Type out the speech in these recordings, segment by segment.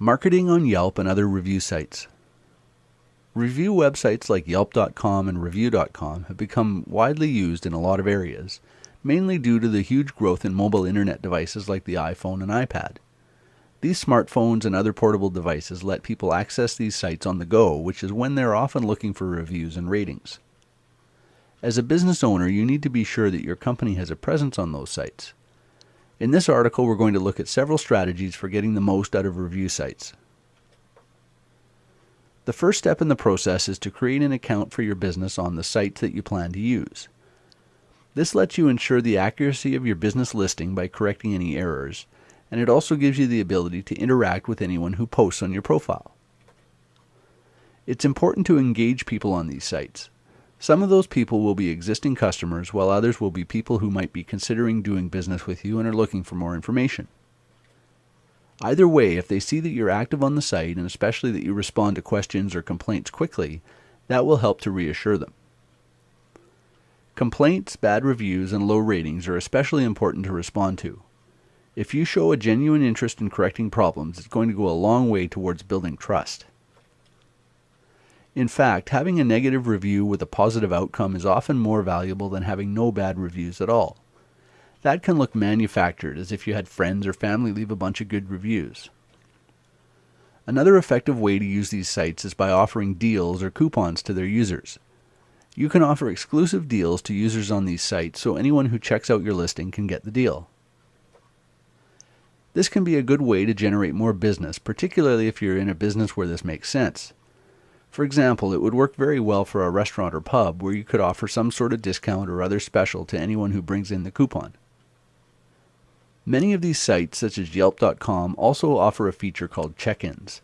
Marketing on Yelp and other review sites. Review websites like Yelp.com and Review.com have become widely used in a lot of areas, mainly due to the huge growth in mobile internet devices like the iPhone and iPad. These smartphones and other portable devices let people access these sites on the go, which is when they're often looking for reviews and ratings. As a business owner, you need to be sure that your company has a presence on those sites. In this article, we're going to look at several strategies for getting the most out of review sites. The first step in the process is to create an account for your business on the site that you plan to use. This lets you ensure the accuracy of your business listing by correcting any errors, and it also gives you the ability to interact with anyone who posts on your profile. It's important to engage people on these sites. Some of those people will be existing customers, while others will be people who might be considering doing business with you and are looking for more information. Either way, if they see that you're active on the site and especially that you respond to questions or complaints quickly, that will help to reassure them. Complaints, bad reviews, and low ratings are especially important to respond to. If you show a genuine interest in correcting problems, it's going to go a long way towards building trust. In fact, having a negative review with a positive outcome is often more valuable than having no bad reviews at all. That can look manufactured, as if you had friends or family leave a bunch of good reviews. Another effective way to use these sites is by offering deals or coupons to their users. You can offer exclusive deals to users on these sites so anyone who checks out your listing can get the deal. This can be a good way to generate more business, particularly if you're in a business where this makes sense. For example, it would work very well for a restaurant or pub where you could offer some sort of discount or other special to anyone who brings in the coupon. Many of these sites, such as Yelp.com, also offer a feature called check ins.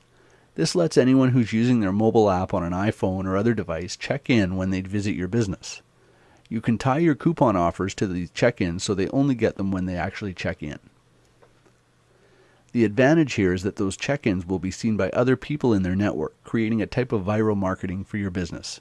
This lets anyone who's using their mobile app on an iPhone or other device check in when they visit your business. You can tie your coupon offers to these check ins so they only get them when they actually check in. The advantage here is that those check ins will be seen by other people in their network, creating a type of viral marketing for your business.